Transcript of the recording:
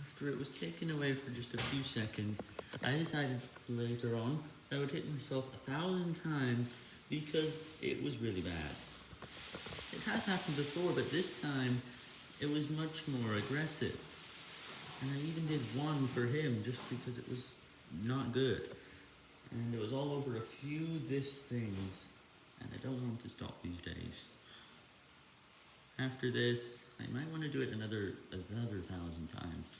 After it was taken away for just a few seconds, I decided later on I would hit myself a thousand times because it was really bad. It has happened before, but this time it was much more aggressive. And I even did one for him just because it was not good. And it was all over a few this things, and I don't want to stop these days. After this, I might want to do it another another thousand times.